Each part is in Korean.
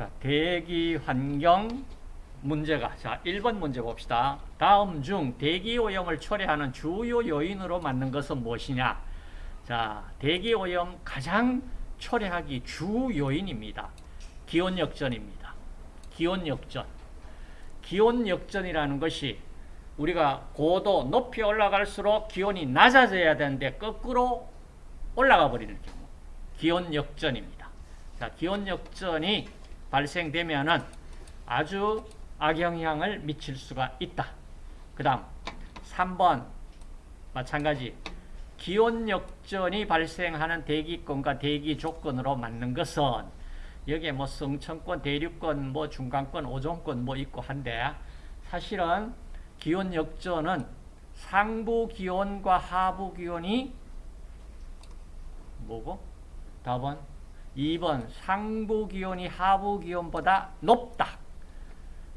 자, 대기 환경 문제가 자 1번 문제 봅시다. 다음 중 대기 오염을 초래하는 주요 요인으로 맞는 것은 무엇이냐? 자, 대기 오염 가장 초래하기 주 요인입니다. 기온 역전입니다. 기온 역전. 기온 역전이라는 것이 우리가 고도 높이 올라갈수록 기온이 낮아져야 되는데 거꾸로 올라가 버리는 경우. 기온 역전입니다. 자, 기온 역전이 발생되면은 아주 악영향을 미칠 수가 있다. 그 다음 3번 마찬가지 기온 역전이 발생하는 대기권과 대기 조건으로 맞는 것은 여기에 뭐 성층권, 대륙권, 뭐 중간권, 오존권 뭐 있고 한데 사실은 기온 역전은 상부 기온과 하부 기온이 뭐고? 답은 2번 상부 기온이 하부 기온보다 높다.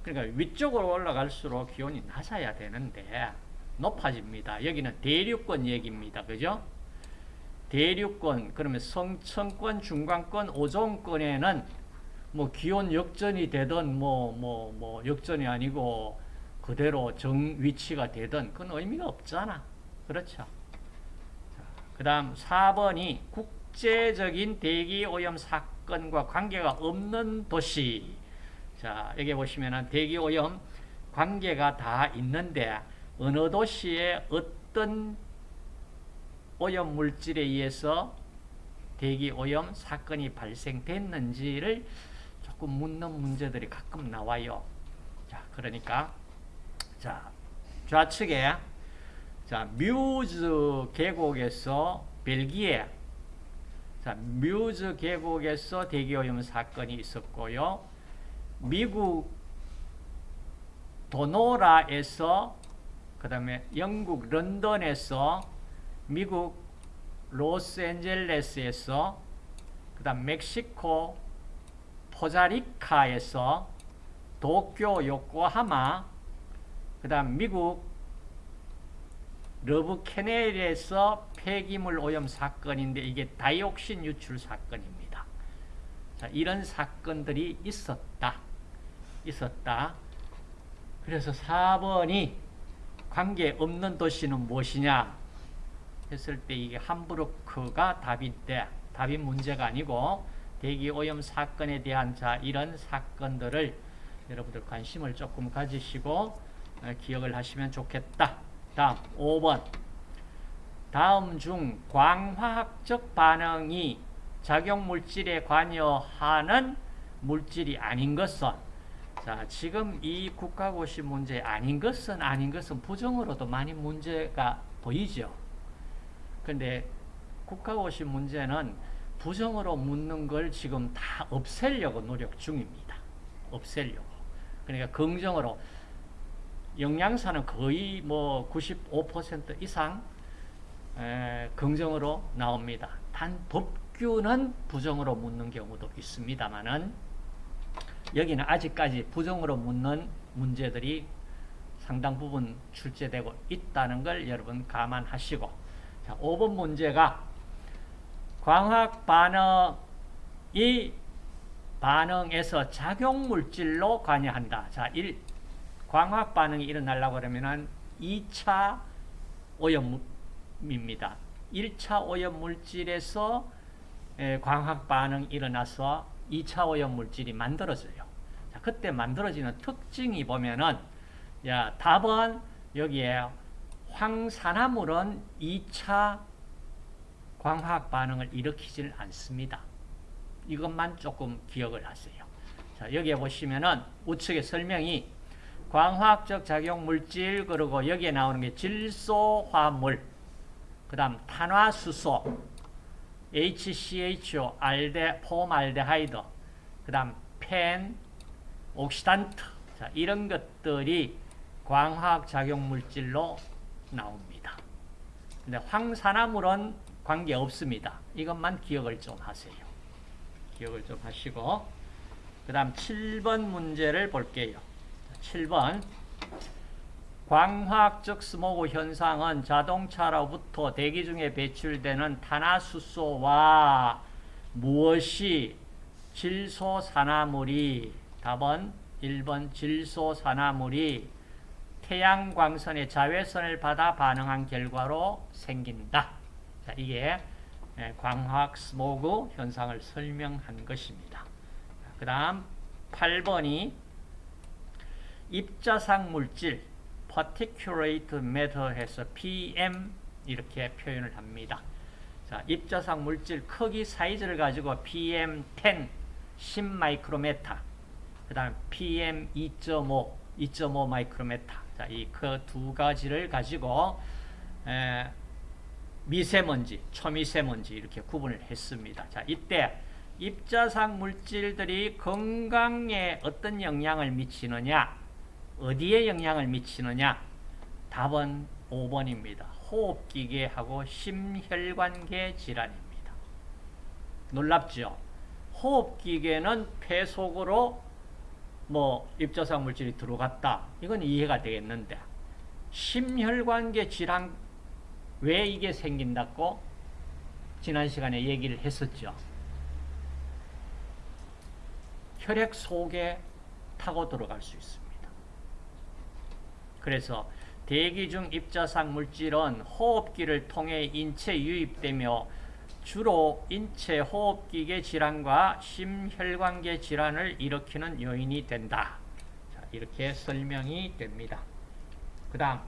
그러니까 위쪽으로 올라갈수록 기온이 낮아야 되는데 높아집니다. 여기는 대륙권 얘기입니다. 그죠? 대륙권, 그러면 성층권, 중간권, 오존권에는 뭐 기온 역전이 되든 뭐, 뭐, 뭐 역전이 아니고 그대로 정 위치가 되든 그건 의미가 없잖아. 그렇죠? 그 다음 4번이 국 제적인 대기오염 사건과 관계가 없는 도시. 자, 여기 보시면은 대기오염 관계가 다 있는데 어느 도시에 어떤 오염 물질에 의해서 대기오염 사건이 발생됐는지를 조금 묻는 문제들이 가끔 나와요. 자, 그러니까 자, 좌측에 자, 뮤즈 계곡에서 벨기에 자, 뮤즈 계곡에서 대기오염 사건이 있었고요. 미국 도노라에서 그 다음에 영국 런던에서 미국 로스앤젤레스에서 그 다음 멕시코 포자리카에서 도쿄 요코하마 그 다음 미국 러브 캐널에서 폐기물 오염 사건인데 이게 다이옥신 유출 사건입니다. 자, 이런 사건들이 있었다. 있었다. 그래서 4번이 관계없는 도시는 무엇이냐 했을 때 이게 함부르크가 답인데 답이 문제가 아니고 대기오염 사건에 대한 자 이런 사건들을 여러분들 관심을 조금 가지시고 기억을 하시면 좋겠다. 다음 5번 다음 중 광화학적 반응이 작용물질에 관여하는 물질이 아닌 것은 자 지금 이 국가고시 문제 아닌 것은 아닌 것은 부정으로도 많이 문제가 보이죠. 근데 국가고시 문제는 부정으로 묻는 걸 지금 다 없애려고 노력 중입니다. 없애려고. 그러니까 긍정으로 영양사는 거의 뭐 95% 이상 에, 긍정으로 나옵니다. 단 법규는 부정으로 묻는 경우도 있습니다만은 여기는 아직까지 부정으로 묻는 문제들이 상당 부분 출제되고 있다는 걸 여러분 감안하시고 자, 5번 문제가 광학 반응이 반응에서 작용물질로 관여한다. 자, 1. 광학 반응이 일어나려고 그러면은 2차 오염 입니다. 1차 오염 물질에서 광학 반응이 일어나서 2차 오염 물질이 만들어져요. 자, 그때 만들어지는 특징이 보면은 야, 답은 여기에 황산화물은 2차 광학 반응을 일으키질 않습니다. 이것만 조금 기억을 하세요. 자, 여기에 보시면은 우측에 설명이 광화학적 작용 물질 그리고 여기에 나오는 게 질소화물 그 다음 탄화수소 HCHO 알데 폼알데하이드 그 다음 펜 옥시단트 자, 이런 것들이 광화학 작용 물질로 나옵니다. 근데 황산화물은 관계 없습니다. 이것만 기억을 좀 하세요. 기억을 좀 하시고 그 다음 7번 문제를 볼게요. 7번 광화학적 스모그 현상은 자동차로부터 대기 중에 배출되는 탄화수소와 무엇이 질소산화물이 답은 1번 질소산화물이 태양광선의 자외선을 받아 반응한 결과로 생긴다. 자, 이게 예, 광학 스모그 현상을 설명한 것입니다. 그 다음 8번이 입자상 물질 particulate matter 해서 PM 이렇게 표현을 합니다. 자, 입자상 물질 크기 사이즈를 가지고 PM10 10 마이크로메타 그 다음 PM 2.5 2.5 마이크로메타 자, 이 그 두 가지를 가지고 에, 미세먼지, 초미세먼지 이렇게 구분을 했습니다. 자, 이때 입자상 물질들이 건강에 어떤 영향을 미치느냐, 어디에 영향을 미치느냐? 답은 5번입니다. 호흡기계하고 심혈관계 질환입니다. 놀랍죠? 호흡기계는 폐 속으로 뭐 입자상 물질이 들어갔다. 이건 이해가 되겠는데 심혈관계 질환 왜 이게 생긴다고 지난 시간에 얘기를 했었죠. 혈액 속에 타고 들어갈 수 있습니다. 그래서 대기 중 입자상 물질은 호흡기를 통해 인체에 유입되며 주로 인체 호흡기계 질환과 심혈관계 질환을 일으키는 요인이 된다. 자, 이렇게 설명이 됩니다. 그 다음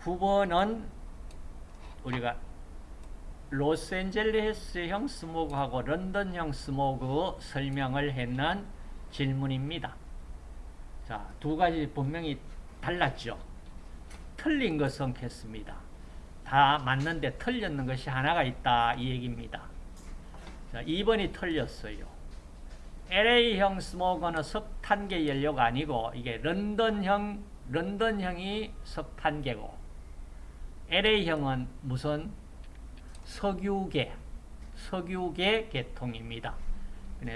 9번은 우리가 로스앤젤레스형 스모그하고 런던형 스모그 설명을 했는 질문입니다. 자, 두 가지 분명히 달랐죠. 틀린 것은 했습니다. 다 맞는데 틀렸는 것이 하나가 있다 이 얘기입니다. 자, 2번이 틀렸어요. LA형 스모그는 석탄계 연료가 아니고 이게 런던형 런던형이 석탄계고 LA형은 무슨 석유계 석유계 계통입니다.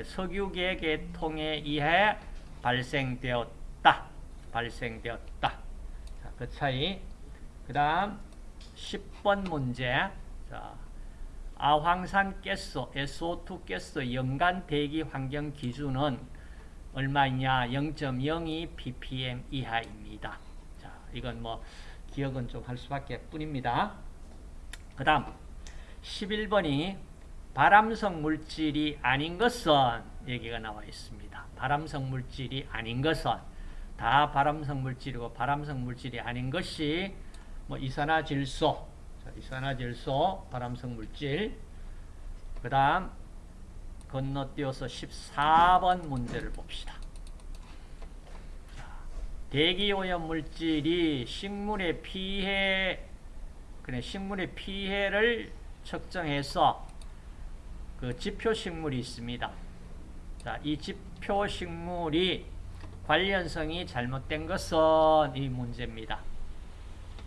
석유계 계통에 의해 발생되었 다. 발생되었다. 자, 그 차이. 그 다음 10번 문제. 자, 아황산 가스, SO2 가스 연간 대기 환경 기준은 얼마냐? 0.02 ppm 이하입니다. 자, 이건 뭐 기억은 좀 할 수밖에 뿐입니다. 그 다음 11번이 발암성 물질이 아닌 것은 얘기가 나와 있습니다. 발암성 물질이 아닌 것은 다 발암성 물질이고 발암성 물질이 아닌 것이 뭐 이산화질소, 이산화질소 발암성 물질. 그 다음 건너뛰어서 14번 문제를 봅시다. 대기오염 물질이 식물의 피해, 그래 식물의 피해를 측정해서 그 지표식물이 있습니다. 자, 이 지표식물이 관련성이 잘못된 것은 이 문제입니다.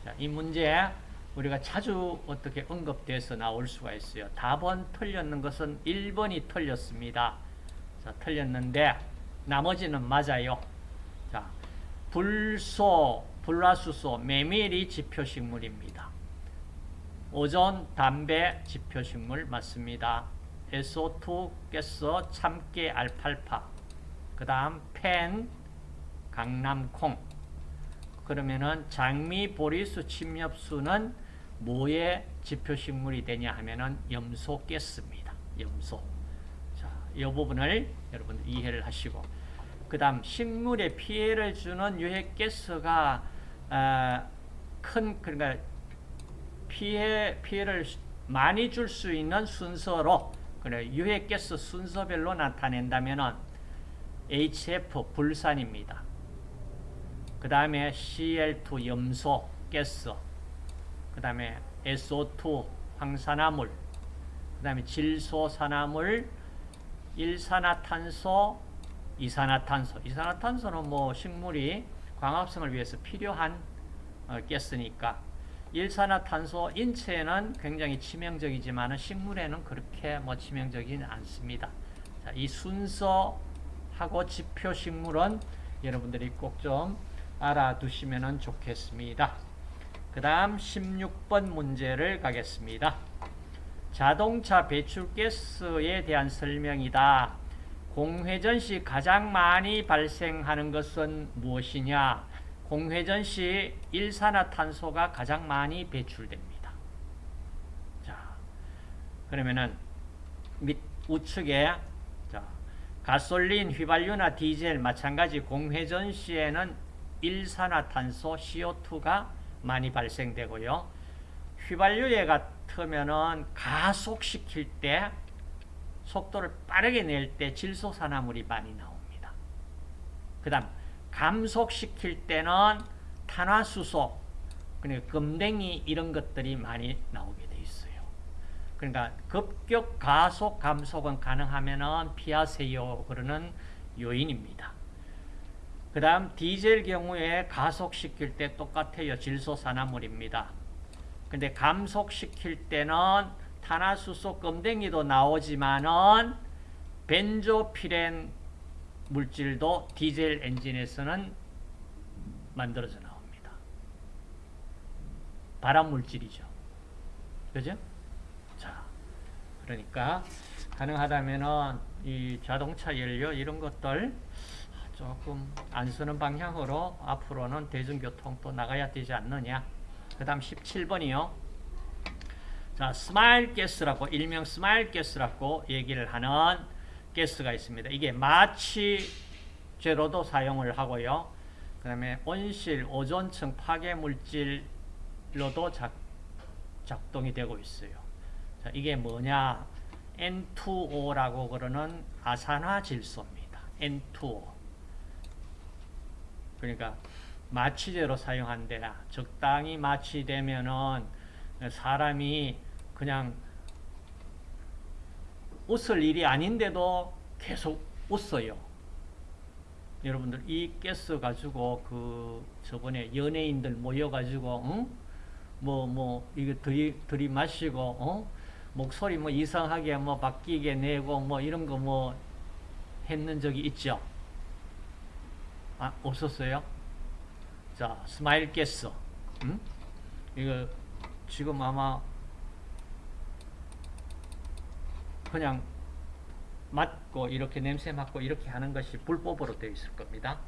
자, 이 문제 우리가 자주 어떻게 언급돼서 나올 수가 있어요. 답은 틀렸는 것은 1번이 틀렸습니다. 자, 틀렸는데 나머지는 맞아요. 자, 불소, 불화수소, 메밀이 지표식물입니다. 오존, 담배 지표식물 맞습니다. SO2 가스, 참깨, 알팔파. 그 다음 펜, 강남콩. 그러면은 장미, 보리수, 침엽수는 뭐의 지표식물이 되냐 하면은 염소 가스입니다. 염소. 자, 이 부분을 여러분 이해를 하시고 그 다음 식물에 피해를 주는 유해가스가 어, 큰 그러니까 피해 피해를 많이 줄 수 있는 순서로 그래 유해가스 순서별로 나타낸다면은 HF 불산입니다. 그 다음에 Cl2 염소 가스, 그 다음에 SO2 황산화물, 그 다음에 질소산화물, 일산화탄소, 이산화탄소. 이산화탄소는 뭐 식물이 광합성을 위해서 필요한 어, 가스니까 일산화탄소 인체에는 굉장히 치명적이지만 식물에는 그렇게 뭐 치명적이지 않습니다. 자, 이 순서하고 지표 식물은 여러분들이 꼭좀 알아두시면 좋겠습니다. 그 다음 16번 문제를 가겠습니다. 자동차 배출가스에 대한 설명이다. 공회전 시 가장 많이 발생하는 것은 무엇이냐? 공회전 시 일산화탄소가 가장 많이 배출됩니다. 자, 그러면은 밑 우측에 자, 가솔린, 휘발유나 디젤 마찬가지 공회전 시에는 일산화탄소 CO2가 많이 발생되고요. 휘발유에 같으면은 가속시킬 때 속도를 빠르게 낼 때 질소산화물이 많이 나옵니다. 그 다음 감속시킬 때는 탄화수소, 그러니까 금댕이 이런 것들이 많이 나오게 돼 있어요. 그러니까 급격 가속 감속은 가능하면 피하세요. 그러는 요인입니다. 그 다음 디젤 경우에 가속시킬 때 똑같아요. 질소산화물입니다. 근데 감속시킬 때는 탄화수소 껌댕이도 나오지만은 벤조피렌 물질도 디젤 엔진에서는 만들어져 나옵니다. 발암 물질이죠. 그죠? 자, 그러니까 가능하다면은 이 자동차 연료 이런 것들 조금 안 쓰는 방향으로 앞으로는 대중교통도 나가야 되지 않느냐. 그 다음 17번이요. 자, 스마일 가스라고 일명 스마일 가스라고 얘기를 하는 가스가 있습니다. 이게 마취제로도 사용을 하고요. 그 다음에 온실, 오존층 파괴 물질로도 작, 작동이 되고 있어요. 자, 이게 뭐냐? N2O라고 그러는 아산화 질소입니다. N2O. 그러니까 마취제로 사용한대라. 적당히 마취되면은 사람이 그냥 웃을 일이 아닌데도 계속 웃어요. 여러분들 이 가스 가지고 그 저번에 연예인들 모여가지고 응? 뭐 뭐 이거 들이 들이 마시고 어? 목소리 뭐 이상하게 뭐 바뀌게 내고 뭐 이런 거 뭐 했는 적이 있죠. 아 없었어요? 자 스마일 가스, 응? 이거 지금 아마 그냥 맡고 이렇게 냄새 맡고 이렇게 하는 것이 불법으로 되어 있을 겁니다.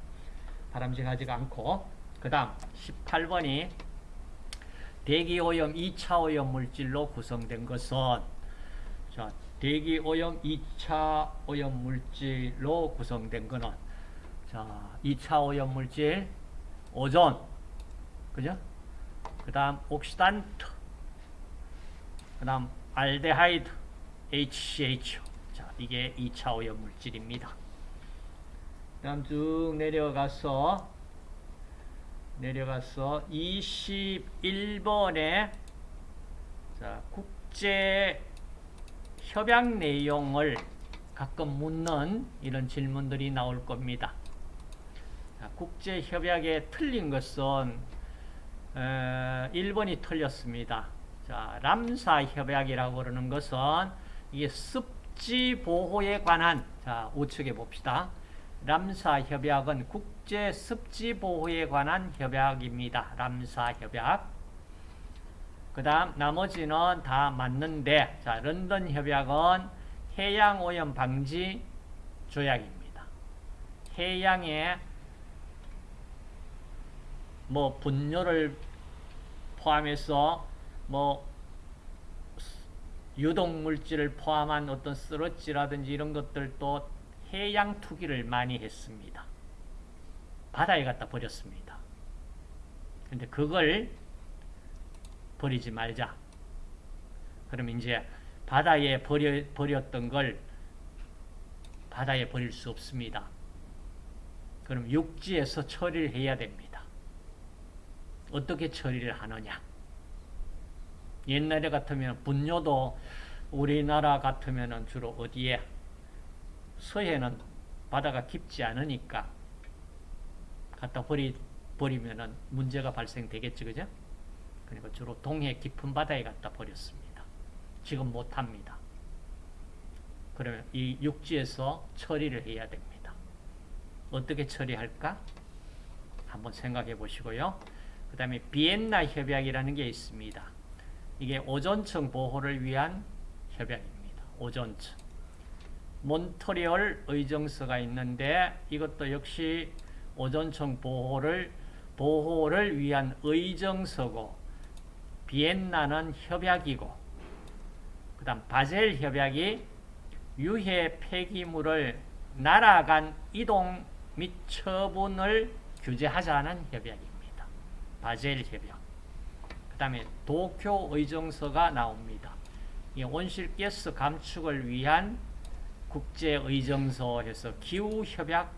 바람직하지가 않고 그 다음 18번이 대기오염 2차 오염 물질로 구성된 것은 자 대기오염 2차 오염 물질로 구성된 것은 자 2차 오염 물질 오존 그죠? 그 다음 옥시단트 그 다음 알데하이드 HCH 자 이게 2차 오염 물질입니다 그 다음 쭉 내려가서 내려가서 21번에 자 국제 협약 내용을 가끔 묻는 이런 질문들이 나올 겁니다. 자, 국제 협약에 틀린 것은 에, 1번이 틀렸습니다. 자, 람사 협약이라고 그러는 것은 이게 습지 보호에 관한 자, 우측에 봅시다. 람사 협약은 국제 습지 보호에 관한 협약입니다. 람사 협약. 그 다음 나머지는 다 맞는데 자, 런던 협약은 해양 오염 방지 조약입니다. 해양에 뭐 분뇨를 포함해서 뭐 유독 물질을 포함한 어떤 쓰러지라든지 이런 것들도 해양 투기를 많이 했습니다. 바다에 갖다 버렸습니다. 근데 그걸 버리지 말자. 그럼 이제 바다에 버려, 버렸던 걸 바다에 버릴 수 없습니다. 그럼 육지에서 처리를 해야 됩니다. 어떻게 처리를 하느냐? 옛날에 같으면 분뇨도 우리나라 같으면 주로 어디에 서해는 바다가 깊지 않으니까 갖다 버리, 버리면 문제가 발생되겠죠. 그죠? 그러니까 주로 동해 깊은 바다에 갖다 버렸습니다. 지금 못합니다. 그러면 이 육지에서 처리를 해야 됩니다. 어떻게 처리할까? 한번 생각해 보시고요. 그 다음에 비엔나 협약이라는 게 있습니다. 이게 오존층 보호를 위한 협약입니다. 오존층. 몬트리올 의정서가 있는데 이것도 역시 오존층 보호를 보호를 위한 의정서고 비엔나는 협약이고 그 다음 바젤 협약이 유해 폐기물을 나라 간 이동 및 처분을 규제하자는 협약입니다. 바젤 협약. 그 다음에 도쿄 의정서가 나옵니다. 이 온실가스 감축을 위한 국제의정서 해서 기후협약,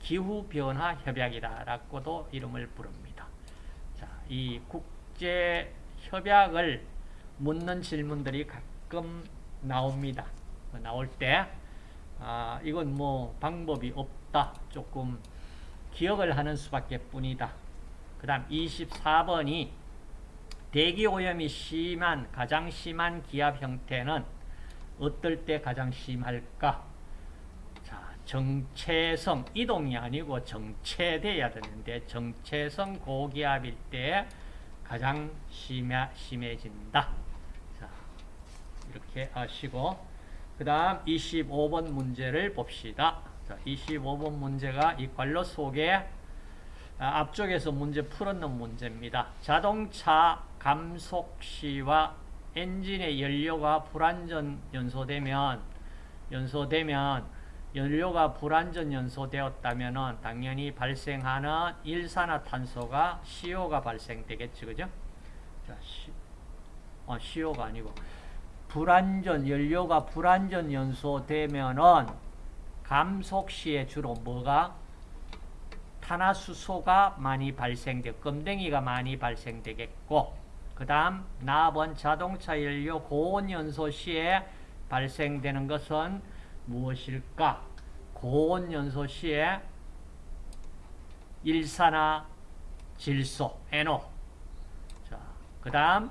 기후변화협약이라고도 이름을 부릅니다. 자, 이 국제협약을 묻는 질문들이 가끔 나옵니다. 나올 때, 아, 이건 뭐 방법이 없다. 조금 기억을 하는 수밖에 뿐이다. 그 다음 24번이 대기오염이 심한, 가장 심한 기압 형태는 어떨 때 가장 심할까? 자, 정체성, 이동이 아니고 정체돼야 되는데 정체성 고기압일 때 가장 심해, 심해진다. 자, 이렇게 아시고 그 다음 25번 문제를 봅시다. 자, 25번 문제가 이 관로 속에 아, 앞쪽에서 문제 풀었는 문제입니다. 자동차 감속 시와 엔진의 연료가 불완전 연소되면 연소되면 연료가 불완전 연소되었다면 당연히 발생하는 일산화탄소가 CO가 발생되겠죠. 그죠? 자, 시, 어, CO가 아니고 불완전 연료가 불완전 연소되면은 감속 시에 주로 뭐가 탄화수소가 많이 발생돼 껌댕이가 많이 발생되겠고 그 다음 나번 자동차 연료 고온 연소 시에 발생되는 것은 무엇일까? 고온 연소 시에 일산화 질소, NO. 자, 그 다음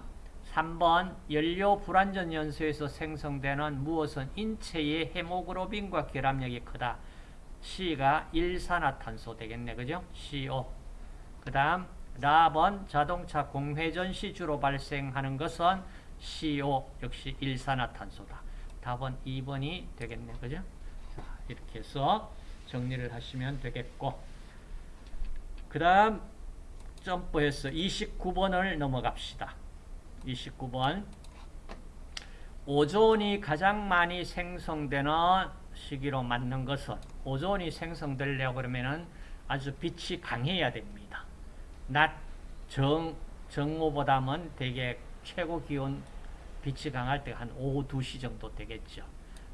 3번 연료 불완전 연소에서 생성되는 무엇은 인체의 헤모글로빈과 결합력이 크다. C가 일산화탄소 되겠네. 그죠? CO. 그 다음 라번 자동차 공회전 시 주로 발생하는 것은 CO 역시 일산화탄소다. 답은 2번이 되겠네. 그죠? 자, 이렇게 해서 정리를 하시면 되겠고 그 다음 점프해서 29번을 넘어갑시다. 29번 오존이 가장 많이 생성되는 시기로 맞는 것은 오존이 생성되려고 그러면은 아주 빛이 강해야 됩니다. 낮 정, 정오보다는 되게 최고 기온 빛이 강할 때한 오후 2시 정도 되겠죠.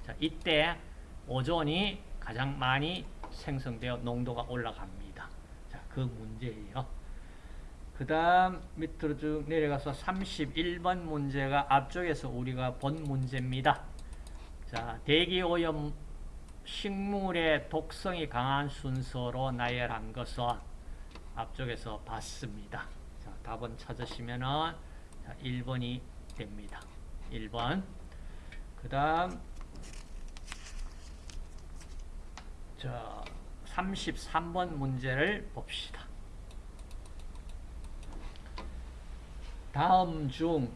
자, 이때 오존이 가장 많이 생성되어 농도가 올라갑니다. 자, 그 문제예요. 그 다음 밑으로 쭉 내려가서 31번 문제가 앞쪽에서 우리가 본 문제입니다. 자, 대기오염 식물의 독성이 강한 순서로 나열한 것은 앞쪽에서 봤습니다. 자, 답은 찾으시면 은 1번이 됩니다. 1번. 그 다음, 자, 33번 문제를 봅시다. 다음 중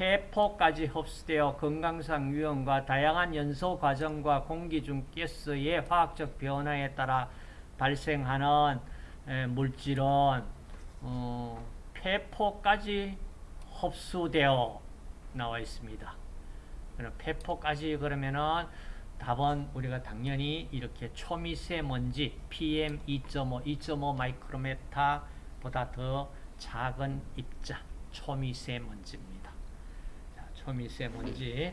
폐포까지 흡수되어 건강상 위험과 다양한 연소 과정과 공기 중 가스의 화학적 변화에 따라 발생하는 물질은 어, 폐포까지 흡수되어 나와 있습니다. 그럼 폐포까지 그러면은 답은 우리가 당연히 이렇게 초미세먼지 PM 2.5, 2.5 마이크로메타보다 더 작은 입자 초미세먼지입니다. 자, 초미세먼지.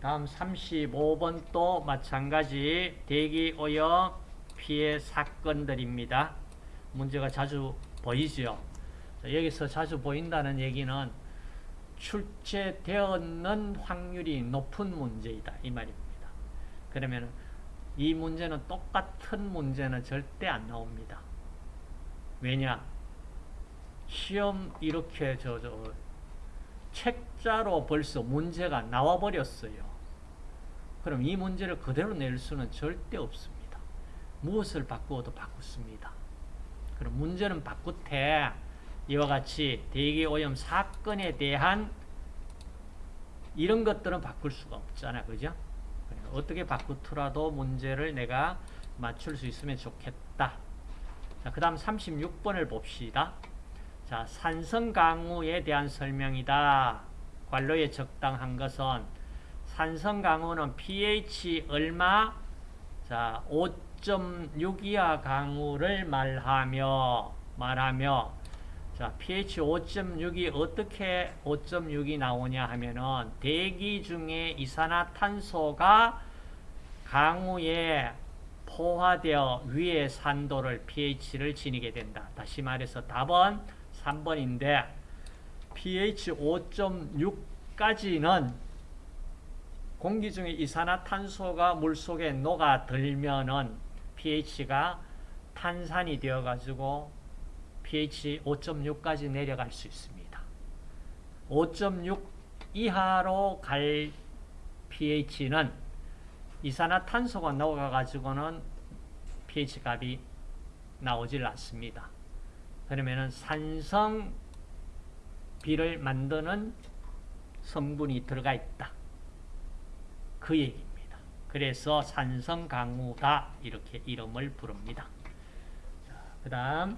다음 35번 또 마찬가지 대기오염 피해 사건들입니다. 문제가 자주 보이죠. 자, 여기서 자주 보인다는 얘기는 출제되었는 확률이 높은 문제이다. 이 말입니다. 그러면 이 문제는 똑같은 문제는 절대 안 나옵니다. 왜냐? 시험 이렇게 저, 저 책자로 벌써 문제가 나와 버렸어요. 그럼 이 문제를 그대로 낼 수는 절대 없습니다. 무엇을 바꾸어도 바꾸습니다. 그럼 문제는 바꾸되 이와 같이 대기오염 사건에 대한 이런 것들은 바꿀 수가 없잖아. 그죠? 어떻게 바꾸더라도 문제를 내가 맞출 수 있으면 좋겠다. 자, 그 다음 36번을 봅시다. 자, 산성 강우에 대한 설명이다. 관로에 적당한 것은 산성 강우는 pH 얼마? 자, 5.6 이하 강우를 말하며 말하며 자, pH 5.6이 어떻게 5.6이 나오냐 하면은 대기 중에 이산화탄소가 강우에 포화되어 위의 산도를 pH를 지니게 된다. 다시 말해서 답은 3번인데 pH 5.6까지는 공기 중에 이산화탄소가 물속에 녹아들면은 pH가 탄산이 되어 가지고 pH 5.6까지 내려갈 수 있습니다. 5.6 이하로 갈 pH는 이산화탄소가 녹아가지고는 pH 값이 나오질 않습니다. 그러면은 산성 비를 만드는 성분이 들어가 있다. 그 얘기입니다. 그래서 산성 강우다 이렇게 이름을 부릅니다. 그 다음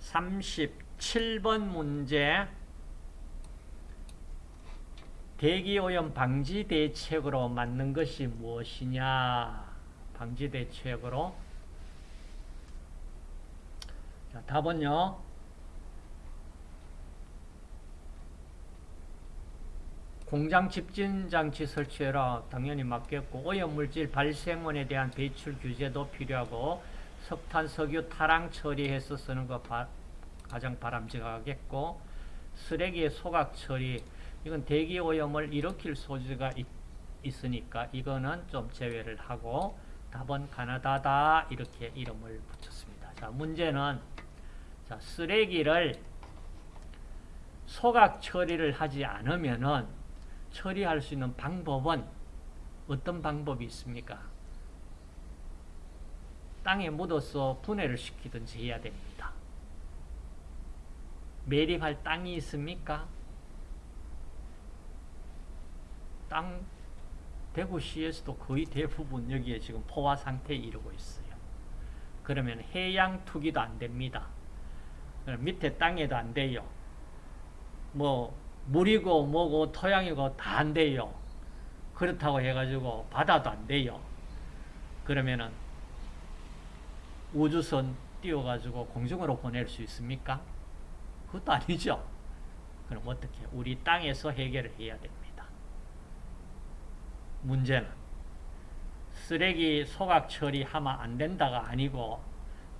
37번 문제 대기오염 방지 대책으로 맞는 것이 무엇이냐 방지 대책으로 자, 답은요? 공장 집진 장치 설치해라. 당연히 맞겠고 오염물질 발생원에 대한 배출 규제도 필요하고 석탄, 석유 타랑 처리해서 쓰는 거 바, 가장 바람직하겠고 쓰레기의 소각 처리. 이건 대기 오염을 일으킬 소지가 있, 있으니까 이거는 좀 제외를 하고 답은 가나다다. 이렇게 이름을 붙였습니다. 자 문제는 자 쓰레기를 소각 처리를 하지 않으면은 처리할 수 있는 방법은 어떤 방법이 있습니까? 땅에 묻어서 분해를 시키든지 해야 됩니다. 매립할 땅이 있습니까? 땅 대구시에서도 거의 대부분 여기에 지금 포화 상태에 이르고 있어요. 그러면 해양 투기도 안 됩니다. 밑에 땅에도 안 돼요. 뭐 물이고 뭐고 토양이고 다 안 돼요. 그렇다고 해가지고 바다도 안 돼요. 그러면은 우주선 띄워가지고 공중으로 보낼 수 있습니까? 그것도 아니죠. 그럼 어떻게? 우리 땅에서 해결을 해야 됩니다. 문제는 쓰레기 소각 처리하면 안 된다가 아니고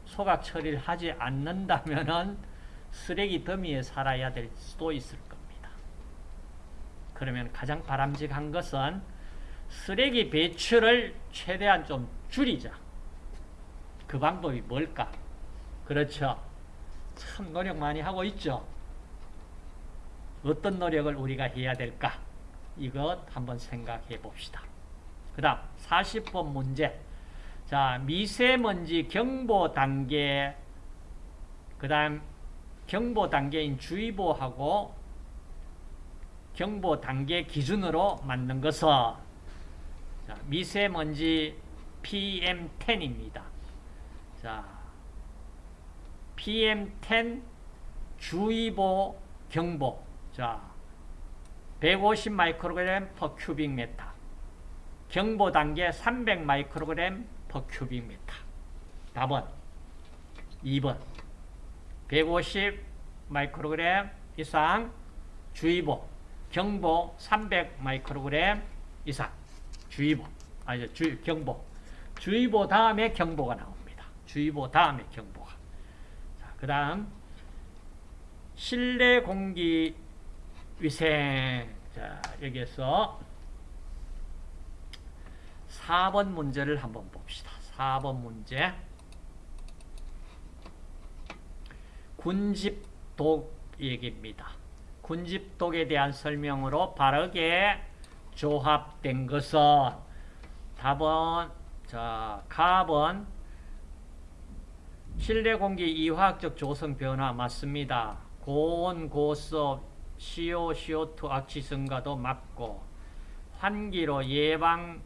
소각 처리를 하지 않는다면은 쓰레기 더미에 살아야 될 수도 있을 겁니다. 그러면 가장 바람직한 것은 쓰레기 배출을 최대한 좀 줄이자. 그 방법이 뭘까? 그렇죠. 참 노력 많이 하고 있죠. 어떤 노력을 우리가 해야 될까? 이것 한번 생각해 봅시다. 그 다음 40번 문제 자 미세먼지 경보 단계 그 다음 경보 단계인 주의보하고 경보 단계 기준으로 맞는 것은 자, 미세먼지 PM10입니다. 자, PM10 주의보 경보. 자, 150 마이크로그램 per 큐빅 메타. 경보 단계 300 마이크로그램 큐빅 메타. 답은 2번. 150 마이크로그램 이상 주의보. 경보 300 마이크로그램 이상 주의보. 아니 주 경보. 주의보 다음에 경보가 나옵니다. 주의보 다음에 경보가. 자, 그 다음 실내 공기 위생. 자, 여기에서 4번 문제를 한번 봅시다. 4번 문제. 군집독 얘기입니다. 군집독에 대한 설명으로 바르게 조합된 것은 답은 자, 갑은 실내 공기 이화학적 조성 변화 맞습니다. 고온, 고습, CO, CO2 악취 증가도 막고 환기로 예방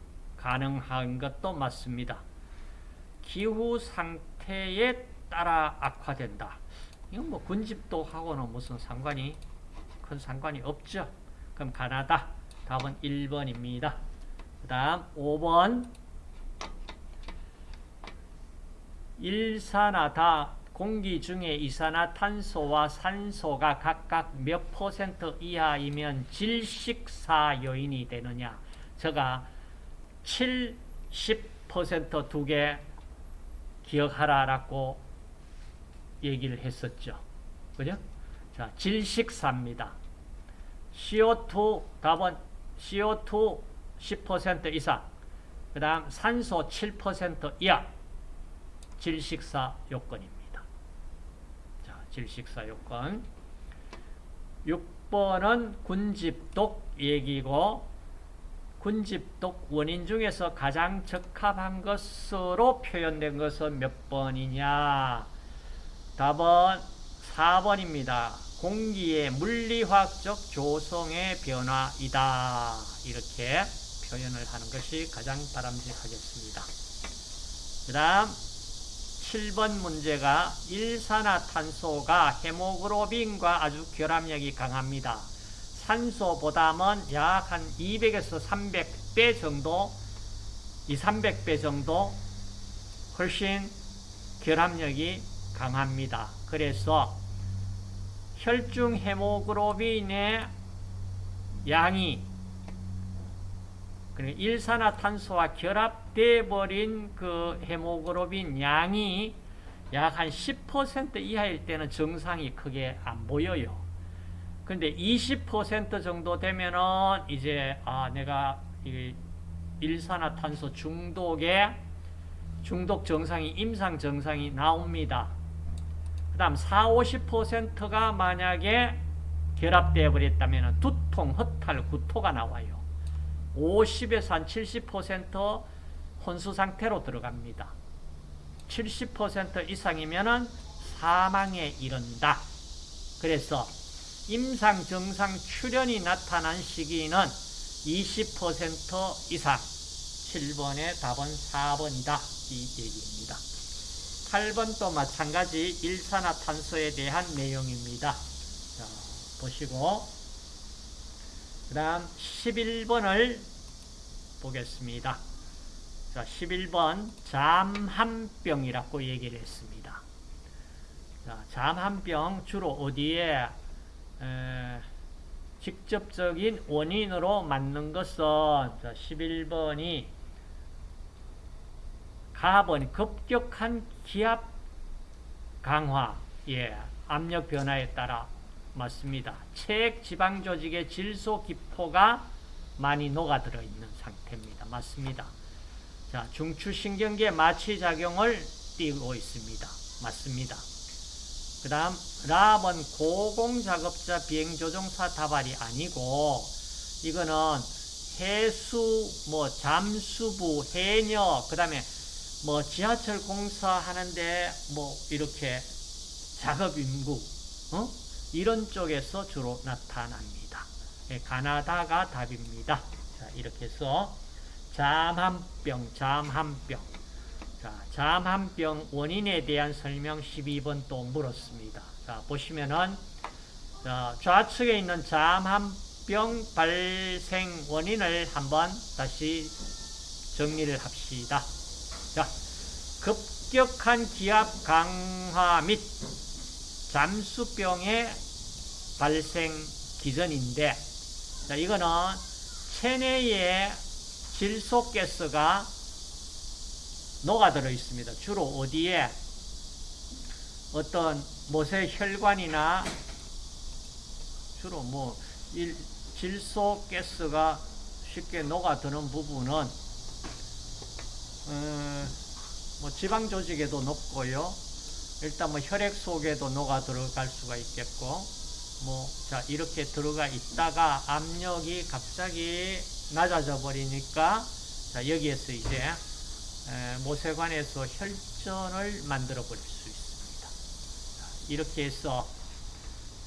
가능한 것도 맞습니다. 기후 상태에 따라 악화된다. 이건 뭐 군집도 하고는 무슨 상관이 큰 상관이 없죠. 그럼 가나다. 답은 1번입니다. 그 다음 5번 일산화다 공기 중에 이산화탄소와 산소가 각각 몇 퍼센트 이하이면 질식사 요인이 되느냐 제가 7, 10%두 개 기억하라라고 얘기를 했었죠. 그죠? 자, 질식사입니다. CO2 답은 CO2 10% 이상 그 다음 산소 7% 이하 질식사 요건입니다. 자, 질식사 요건 6번은 군집독 얘기고 군집독 원인 중에서 가장 적합한 것으로 표현된 것은 몇 번이냐 답은 4번입니다. 공기의 물리화학적 조성의 변화이다. 이렇게 표현을 하는 것이 가장 바람직하겠습니다. 그 다음 7번 문제가 일산화탄소가 헤모글로빈과 아주 결합력이 강합니다. 산소보다는 약 한 200에서 300배 정도, 2, 300배 정도 훨씬 결합력이 강합니다. 그래서 혈중 헤모글로빈의 양이 일산화탄소와 결합돼 버린 그 헤모글로빈 양이 약 한 10% 이하일 때는 정상이 크게 안 보여요. 근데 20% 정도 되면은 이제 아 내가 일산화탄소 중독에 중독 정상이 임상 정상이 나옵니다. 그 다음 4, 50%가 만약에 결합되어 버렸다면 두통, 허탈, 구토가 나와요. 50에서 한 70% 혼수 상태로 들어갑니다. 70% 이상이면 사망에 이른다. 그래서 임상 정상 출현이 나타난 시기는 20% 이상 7번의 답은 4번이다. 이 얘기입니다. 8번도 마찬가지 일산화탄소에 대한 내용입니다. 자, 보시고 그 다음 11번을 보겠습니다. 자, 11번 잠한병이라고 얘기를 했습니다. 자, 잠한병 주로 어디에 에, 직접적인 원인으로 맞는 것은 자, 11번이 가번 급격한 기압 강화, 예, 압력 변화에 따라 맞습니다. 체액 지방 조직의 질소 기포가 많이 녹아들어 있는 상태입니다. 맞습니다. 자, 중추신경계 마취 작용을 띠고 있습니다. 맞습니다. 그 다음 랍은 고공작업자 비행조종사 다발이 아니고 이거는 해수, 뭐 잠수부, 해녀, 그 다음에 뭐 지하철 공사하는데 뭐 이렇게 작업 인구, 어? 이런 쪽에서 주로 나타납니다. 예, 가나다가 답입니다. 자, 이렇게 해서 잠한병, 잠한병. 자, 잠한병 원인에 대한 설명 12번 또 물었습니다. 자, 보시면은 자, 좌측에 있는 잠한병 발생 원인을 한번 다시 정리를 합시다. 자, 급격한 기압 강화 및 잠수병의 발생 기전인데 자, 이거는 체내에 질소가스가 녹아들어 있습니다. 주로 어디에 어떤 모세 혈관이나 주로 뭐 일, 질소 가스가 쉽게 녹아드는 부분은 어, 뭐 지방 조직에도 높고요. 일단 뭐 혈액 속에도 녹아 들어갈 수가 있겠고 뭐 자 이렇게 들어가 있다가 압력이 갑자기 낮아져 버리니까 자 여기에서 이제 에, 모세관에서 혈전을 만들어 버릴 수 있습니다. 자, 이렇게 해서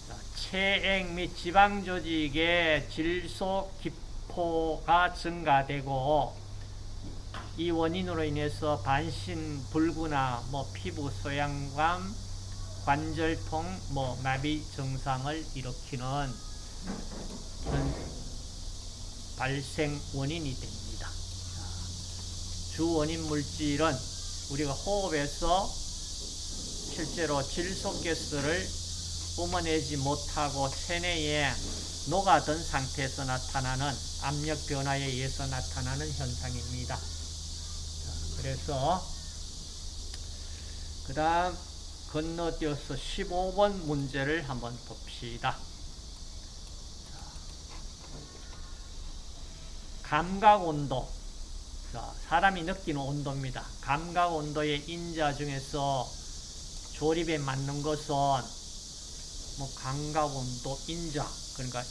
자, 체액 및 지방 조직의 질소 기포가 증가되고 이 원인으로 인해서 반신 불구나 뭐 피부 소양감, 관절통, 뭐 마비 증상을 일으키는 발생 원인이 됩니다. 자, 주 원인 물질은 우리가 호흡에서 실제로 질소가스를 뿜어내지 못하고 체내에 녹아든 상태에서 나타나는 압력 변화에 의해서 나타나는 현상입니다. 자, 그래서 그 다음 건너뛰어서 15번 문제를 한번 봅시다. 감각 온도. 자, 사람이 느끼는 온도입니다. 감각 온도의 인자 중에서 조립에 맞는 것은 뭐 감각 온도 인자 그러니까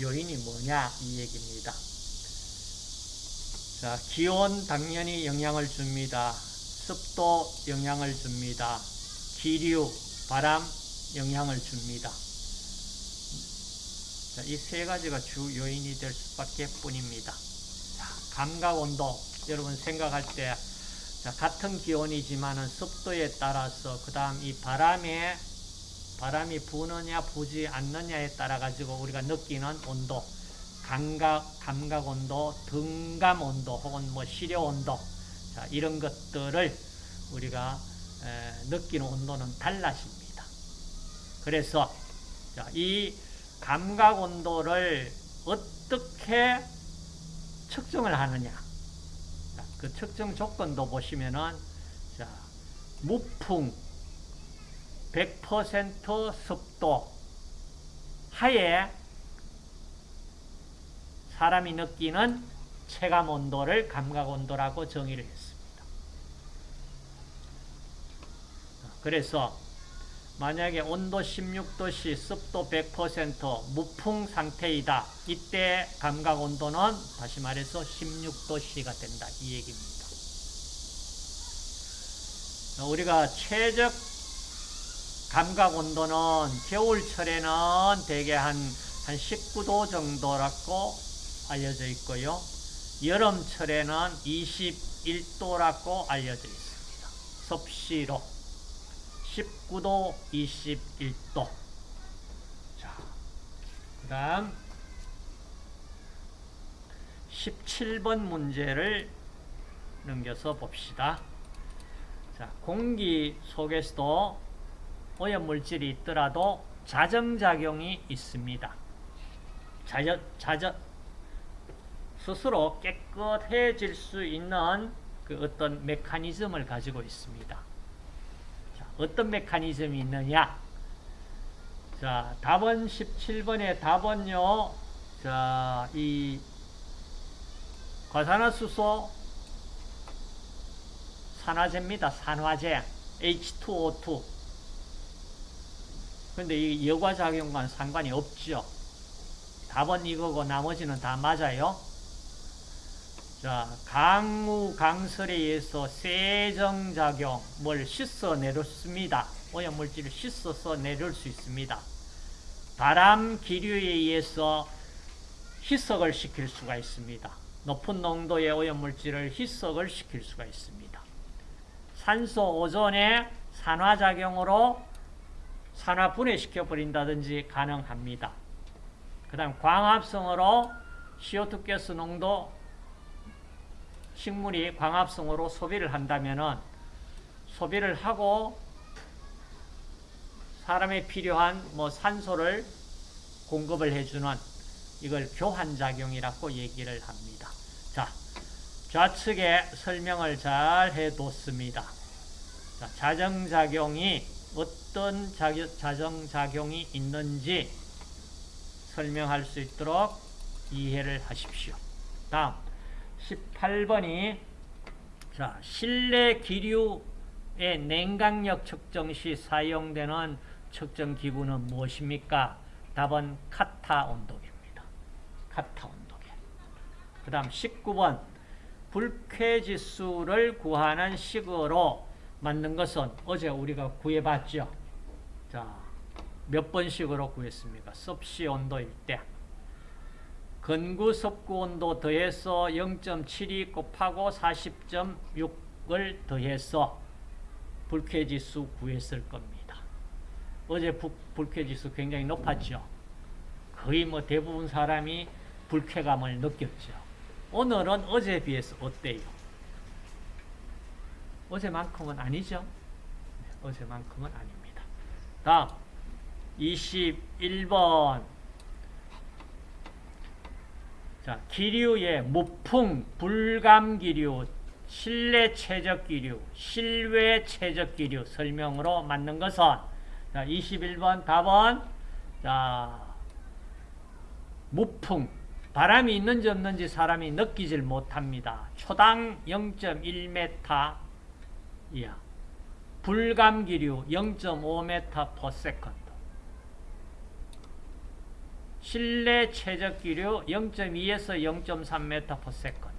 요인이 뭐냐 이 얘기입니다. 자, 기온 당연히 영향을 줍니다. 습도 영향을 줍니다. 기류, 바람 영향을 줍니다. 이 세 가지가 주 요인이 될 수밖에 뿐입니다. 감각 온도 여러분 생각할 때 자, 같은 기온이지만은 습도에 따라서 그 다음 이 바람에 바람이 부느냐 부지 않느냐에 따라 가지고 우리가 느끼는 온도 감각 감각 온도 등감 온도 혹은 뭐 시려 온도 자, 이런 것들을 우리가 에, 느끼는 온도는 달라집니다. 그래서 자, 이 감각 온도를 어떻게 측정을 하느냐. 그 측정 조건도 보시면은, 자, 무풍, 100% 습도, 하에 사람이 느끼는 체감 온도를 감각 온도라고 정의를 했습니다. 그래서 만약에 온도 16도씨, 습도 100%, 무풍 상태이다. 이때 감각 온도는 다시 말해서 16도씨가 된다. 이 얘기입니다. 우리가 최적 감각 온도는 겨울철에는 대개 한, 한 19도 정도라고 알려져 있고요. 여름철에는 21도라고 알려져 있습니다. 섭씨로. 19도, 21도. 자, 그 다음 17번 문제를 넘겨서 봅시다. 자, 공기 속에서도 오염물질이 있더라도 자정작용이 있습니다. 자저, 자저, 스스로 깨끗해질 수 있는 그 어떤 메커니즘을 가지고 있습니다. 어떤 메커니즘이 있느냐? 자, 답은 17번의 답은요, 자, 이 과산화수소 산화제입니다. 산화제. H2O2. 근데 이 여과작용과는 상관이 없죠. 답은 이거고 나머지는 다 맞아요. 자, 강우, 강설에 의해서 세정작용을 씻어 내렸습니다. 오염물질을 씻어서 내릴 수 있습니다. 바람 기류에 의해서 희석을 시킬 수가 있습니다. 높은 농도의 오염물질을 희석을 시킬 수가 있습니다. 산소 오존의 산화작용으로 산화 분해시켜 버린다든지 가능합니다. 그 다음 광합성으로 CO2 가스 농도 식물이 광합성으로 소비를 한다면 소비를 하고 사람에 필요한 뭐 산소를 공급을 해주는 이걸 교환작용이라고 얘기를 합니다. 자, 좌측에 설명을 잘 해뒀습니다. 자, 자정작용이 어떤 자정작용이 있는지 설명할 수 있도록 이해를 하십시오. 다음 18번이 자, 실내 기류의 냉각력 측정 시 사용되는 측정 기구는 무엇입니까? 답은 카타 온도계입니다. 카타 온도계. 그 다음 19번 불쾌지수를 구하는 식으로 만든 것은 어제 우리가 구해봤죠. 자, 몇 번씩으로 구했습니까? 섭씨 온도일 때. 건구 섭구 온도 더해서 0.72 곱하고 40.6을 더해서 불쾌지수 구했을 겁니다. 어제 부, 불쾌지수 굉장히 높았죠. 거의 뭐 대부분 사람이 불쾌감을 느꼈죠. 오늘은 어제에 비해서 어때요? 어제만큼은 아니죠? 네, 어제만큼은 아닙니다. 다음 21번 자, 기류의 무풍, 불감기류, 실내 최적기류, 실외 최적기류 설명으로 맞는 것은 자, 21번 답은 자, 무풍, 바람이 있는지 없는지 사람이 느끼질 못합니다. 초당 0.1m 이하, 불감기류 0.5m per second, 실내 최적 기류 0.2에서 0.3m per second,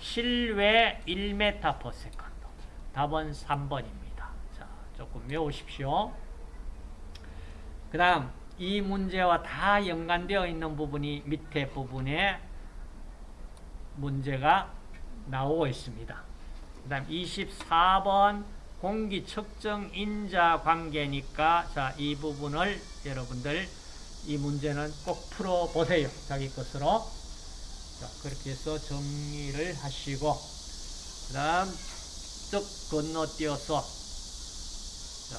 실외 1m per second. 답은 3번입니다. 자, 조금 외우십시오. 그 다음 이 문제와 다 연관되어 있는 부분이 밑에 부분에 문제가 나오고 있습니다. 그 다음 24번 공기 측정 인자 관계니까 자, 이 부분을 여러분들 이 문제는 꼭 풀어보세요. 자기 것으로. 자, 그렇게 해서 정리를 하시고, 그 다음, 쭉 건너뛰어서, 자,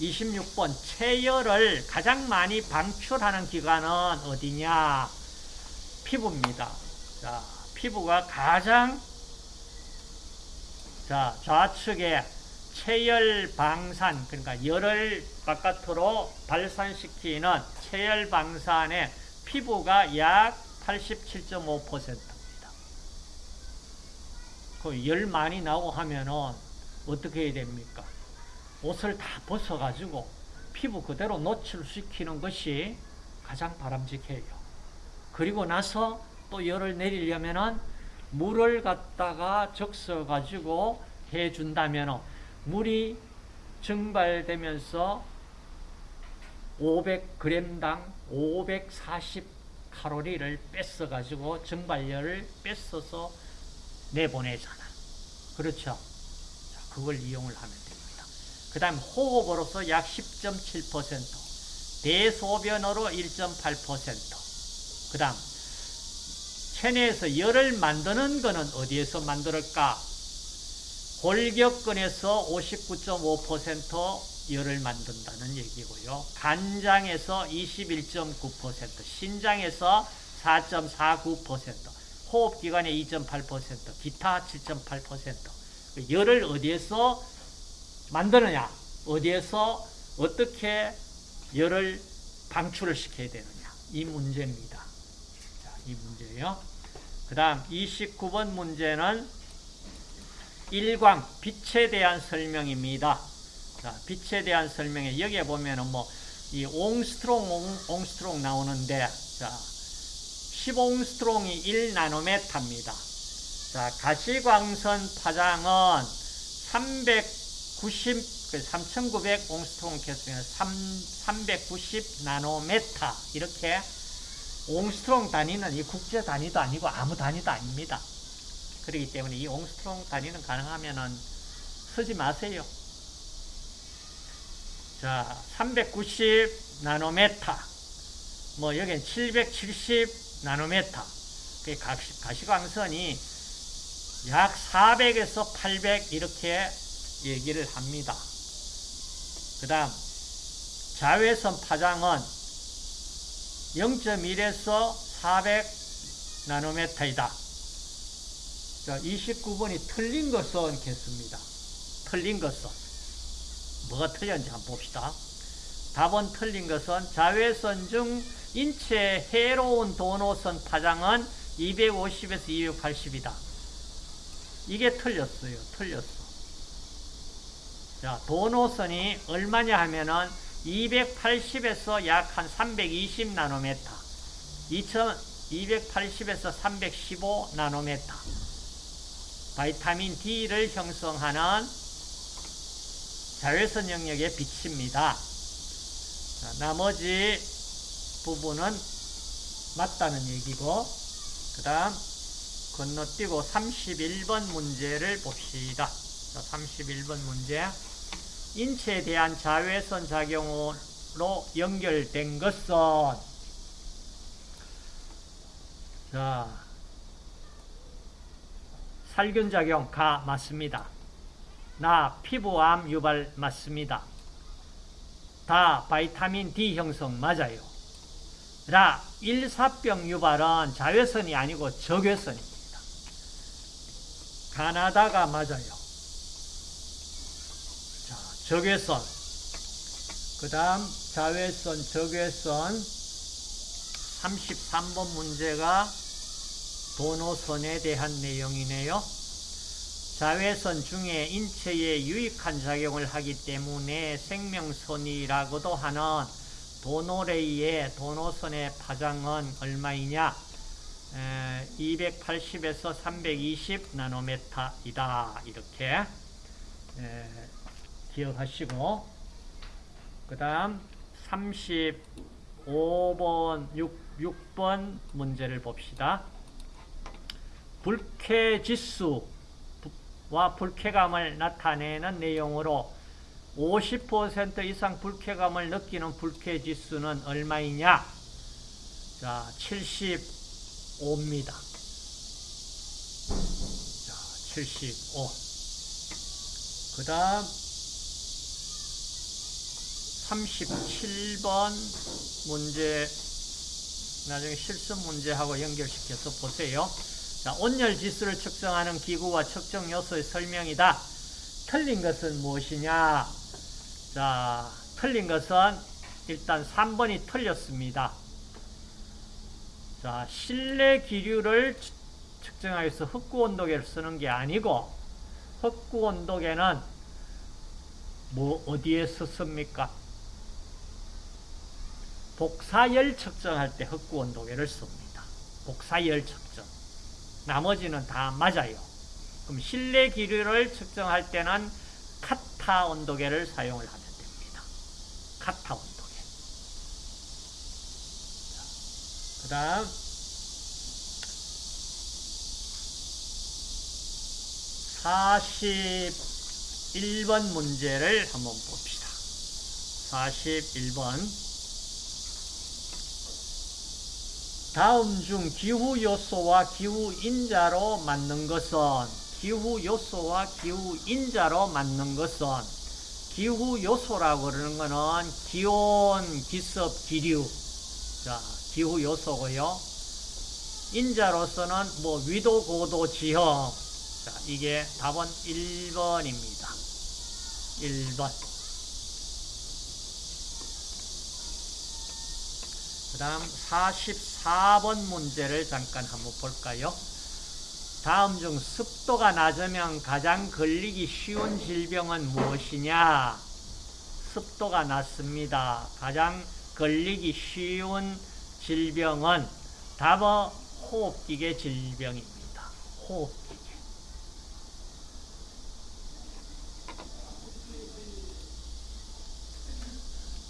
26번, 체열을 가장 많이 방출하는 기관은 어디냐? 피부입니다. 자, 피부가 가장, 자, 좌측에 체열 방산, 그러니까 열을 바깥으로 발산시키는 체열 방산의 피부가 약 87.5%입니다. 그 열 많이 나고 하면은 어떻게 해야 됩니까? 옷을 다 벗어가지고 피부 그대로 노출시키는 것이 가장 바람직해요. 그리고 나서 또 열을 내리려면은 물을 갖다가 적셔가지고 해준다면 물이 증발되면서 500g당 540칼로리를 뺏어가지고 증발열을 뺏어서 내보내잖아. 그렇죠? 자, 그걸 이용을 하면 됩니다. 그 다음 호흡으로서 약 10.7%, 대소변으로 1.8%, 그 다음 체내에서 열을 만드는 것은 어디에서 만들까? 골격근에서 59.5% 열을 만든다는 얘기고요. 간장에서 21.9%, 신장에서 4.49%, 호흡기관에 2.8%, 기타 7.8%. 열을 어디에서 만드느냐? 어디에서 어떻게 열을 방출을 시켜야 되느냐? 이 문제입니다. 자, 이 문제예요. 그 다음 29번 문제는 일광, 빛에 대한 설명입니다. 자, 빛에 대한 설명에 여기에 보면은 뭐, 이 옹스트롱, 옹, 옹스트롱 나오는데, 자, 10옹스트롱이 1나노메타입니다. 자, 가시광선 파장은 390, 3900 옹스트롱 개수면 390 나노메타. 이렇게 옹스트롱 단위는 이 국제 단위도 아니고 아무 단위도 아닙니다. 그렇기 때문에 이 옹스트롱 단위는 가능하면은 쓰지 마세요. 자, 390 나노메타. 뭐, 여기는 770 나노메타. 그 가시, 가시광선이 약 400에서 800 이렇게 얘기를 합니다. 그 다음, 자외선 파장은 0.1에서 400 나노메타이다. 자, 29번이 틀린 것은 개수입니다. 틀린 것은. 뭐가 틀렸는지 한번 봅시다. 답은 틀린 것은 자외선 중 인체에 해로운 도노선 파장은 250에서 280이다. 이게 틀렸어요. 틀렸어. 자, 도노선이 얼마냐 하면은 280에서 약 한 320 나노메타. 2280에서 315 나노메타. 바이타민 D를 형성하는 자외선 영역에 비칩니다. 자, 나머지 부분은 맞다는 얘기고 그 다음 건너뛰고 31번 문제를 봅시다. 자, 31번 문제 인체에 대한 자외선 작용으로 연결된 것은 자 살균작용 가 맞습니다. 나 피부암 유발 맞습니다. 다 바이타민 D 형성 맞아요. 라 일사병 유발은 자외선이 아니고 적외선입니다. 가나다가 맞아요. 자, 적외선. 그 다음 자외선, 적외선 33번 문제가 도노선에 대한 내용이네요. 자외선 중에 인체에 유익한 작용을 하기 때문에 생명선이라고도 하는 도노레이의 도노선의 파장은 얼마이냐? 280에서 320 나노메타이다. 이렇게 기억하시고 그 다음 35번 6, 6번 문제를 봅시다. 불쾌지수와 불쾌감을 나타내는 내용으로 50% 이상 불쾌감을 느끼는 불쾌지수는 얼마이냐? 자, 75입니다. 자, 75. 그 다음 37번 문제 나중에 실습 문제하고 연결시켜서 보세요. 자, 온열 지수를 측정하는 기구와 측정 요소의 설명이다. 틀린 것은 무엇이냐? 자, 틀린 것은 일단 3번이 틀렸습니다. 자, 실내 기류를 측정하기 위해서 흑구온도계를 쓰는 게 아니고 흑구온도계는 뭐 어디에 썼습니까? 복사열 측정할 때 흑구온도계를 씁니다. 복사열 측정. 나머지는 다 맞아요. 그럼 실내 기류를 측정할 때는 카타 온도계를 사용을 하면 됩니다. 카타 온도계. 그 다음 사십번 문제를 한번 봅시다. 41번 다음 중 기후 요소와 기후 인자로 맞는 것은 기후 요소와 기후 인자로 맞는 것은 기후 요소라고 그러는 것은 기온, 기습, 기류. 자, 기후 요소고요. 인자로서는 뭐 위도, 고도, 지형. 자, 이게 답은 1번입니다. 1번. 그 다음 44번 문제를 잠깐 한번 볼까요? 다음 중 습도가 낮으면 가장 걸리기 쉬운 질병은 무엇이냐? 습도가 낮습니다. 가장 걸리기 쉬운 질병은 답은 호흡기계 질병입니다. 호흡기계.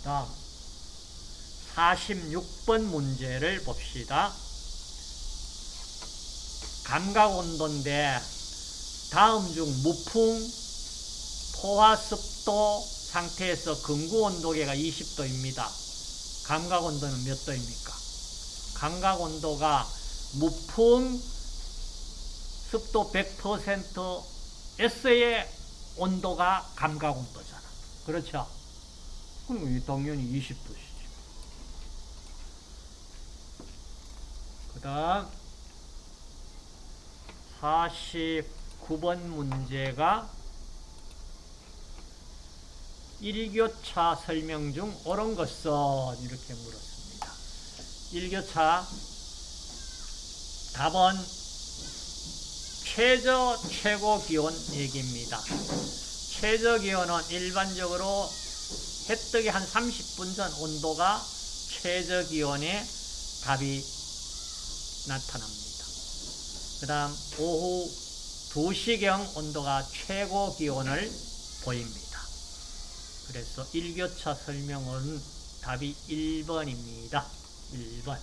다음 46번 문제를 봅시다. 감각온도인데 다음 중 무풍, 포화습도 상태에서 근구온도계가 20도입니다. 감각온도는 몇 도입니까? 감각온도가 무풍, 습도 100%에서의 온도가 감각온도잖아. 그렇죠? 그럼 당연히 20도지. 다음 49번 문제가 일교차 설명 중 옳은 것은 이렇게 물었습니다. 일교차 답은 최저 최고 기온 얘기입니다. 최저 기온은 일반적으로 해 뜨기 한 30분 전 온도가 최저 기온의 답이 나타납니다. 그 다음 오후 2시경 온도가 최고 기온을 보입니다. 그래서 일교차 설명은 답이 1번입니다. 1번.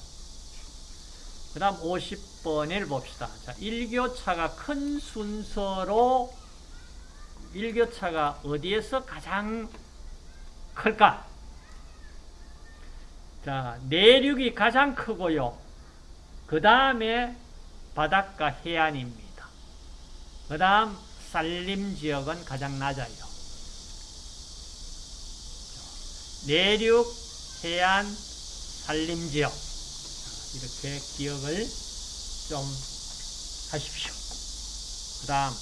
그 다음 50번을 봅시다. 자, 일교차가 큰 순서로 일교차가 어디에서 가장 클까? 자, 내륙이 가장 크고요. 그 다음에 바닷가 해안입니다. 그 다음 산림 지역은 가장 낮아요. 내륙, 해안, 산림 지역 이렇게 기억을 좀 하십시오. 그 다음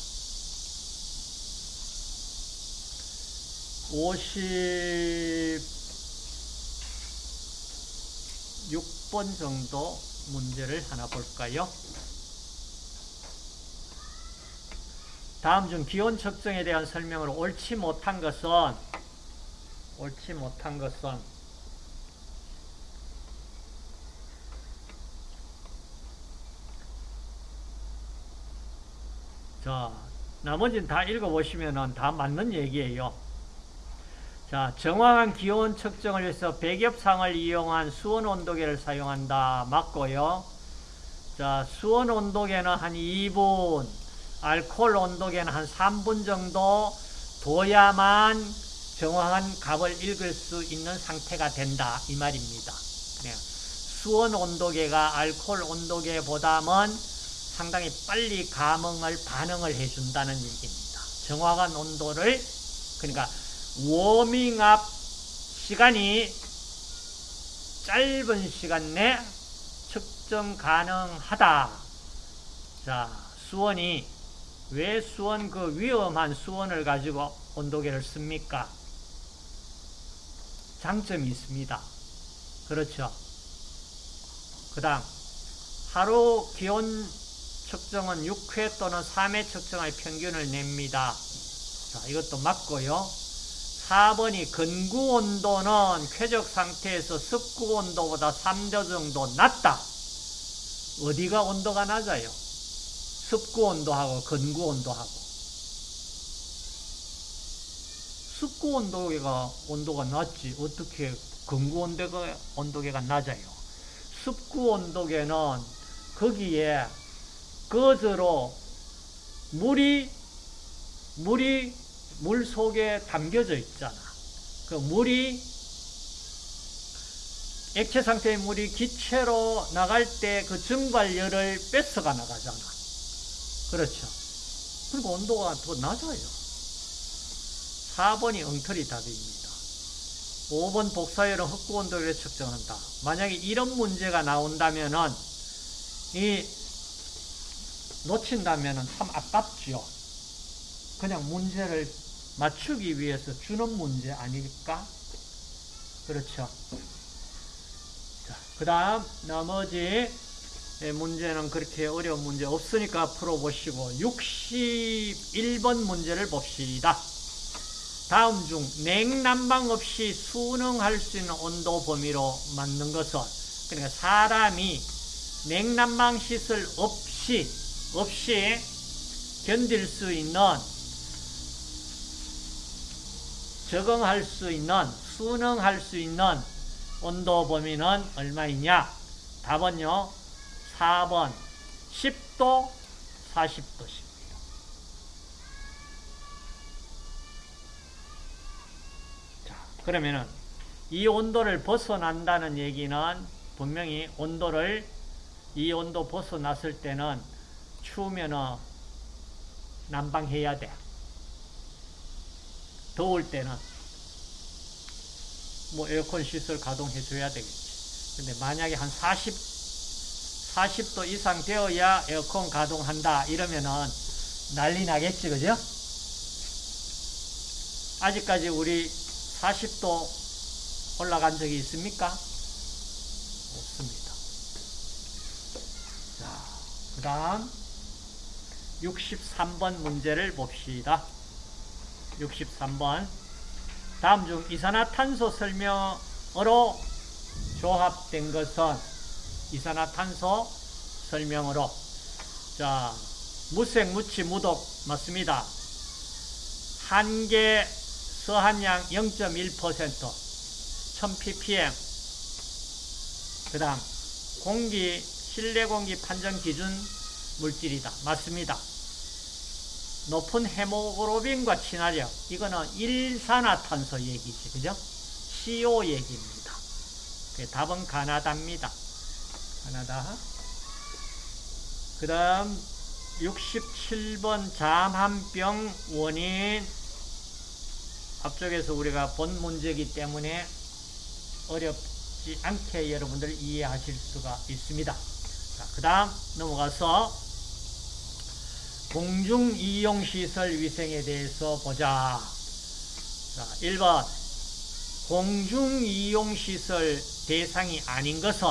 56번 정도 문제를 하나 볼까요? 다음 중 기온 측정에 대한 설명으로 옳지 못한 것은 옳지 못한 것은 자, 나머지는 다 읽어보시면 다 맞는 얘기예요. 자, 정확한 기온 측정을 위해서 백엽상을 이용한 수온 온도계를 사용한다. 맞고요. 자, 수온 온도계는 한 2분, 알코올 온도계는 한 3분 정도 둬야만 정확한 값을 읽을 수 있는 상태가 된다. 이 말입니다. 그냥 수온 온도계가 알코올 온도계보다는 상당히 빨리 감응을 반응을 해준다는 얘기입니다. 정확한 온도를 그러니까 워밍업 시간이 짧은 시간 내 측정 가능하다. 자, 수원이 왜 수원 그 위험한 수원을 가지고 온도계를 씁니까? 장점이 있습니다. 그렇죠. 그 다음, 하루 기온 측정은 6회 또는 3회 측정의 평균을 냅니다. 자, 이것도 맞고요. 4번이 근구 온도는 쾌적 상태에서 습구 온도보다 3도 정도 낮다. 어디가 온도가 낮아요? 습구 온도하고 근구 온도하고. 습구 온도계가 온도가 낮지 어떻게 근구 온도가 온도계가 낮아요? 습구 온도계는 거기에 거즈로 물이 물이 물 속에 담겨져 있잖아. 그 물이 액체 상태의 물이 기체로 나갈 때 그 증발열을 뺏어가 나가잖아. 그렇죠. 그리고 온도가 더 낮아요. 4번이 엉터리 답입니다. 5번 복사열은 흑구 온도를 측정한다. 만약에 이런 문제가 나온다면은 이 놓친다면은 참 아깝죠. 그냥 문제를 맞추기 위해서 주는 문제 아닐까? 그렇죠. 자, 그 다음, 나머지 문제는 그렇게 어려운 문제 없으니까 풀어보시고, 61번 문제를 봅시다. 다음 중 냉난방 없이 순응할 수 있는 온도 범위로 맞는 것은, 그러니까 사람이 냉난방 시설 없이, 없이 견딜 수 있는 적응할 수 있는, 순응할 수 있는 온도 범위는 얼마이냐? 답은요, 4번 10도, 40도입니다. 자, 그러면은 이 온도를 벗어난다는 얘기는 분명히 온도를 이 온도 벗어났을 때는 추우면은 난방해야 돼. 더울 때는 뭐 에어컨 시설 가동해 줘야 되겠지. 근데 만약에 한 40, 40도 이상 되어야 에어컨 가동한다 이러면은 난리 나겠지, 그죠? 아직까지 우리 40도 올라간 적이 있습니까? 없습니다. 자, 그 다음 63번 문제를 봅시다. 63번 다음 중 이산화탄소 설명으로 조합된 것은 이산화탄소 설명으로 자 무색, 무치, 무독 맞습니다. 한계 서한량 0.1% 1000ppm 그 다음 공기 실내 공기 판정 기준 물질이다. 맞습니다. 높은 헤모글로빈과 친화력 이거는 일산화탄소 얘기지 그죠? CO 얘기입니다. 그 답은 가나다입니다. 가나다. 그 다음 67번 잠한병 원인 앞쪽에서 우리가 본 문제이기 때문에 어렵지 않게 여러분들 이해하실 수가 있습니다. 그 다음 넘어가서 공중이용시설 위생에 대해서 보자. 자, 1번 공중이용시설 대상이 아닌 것은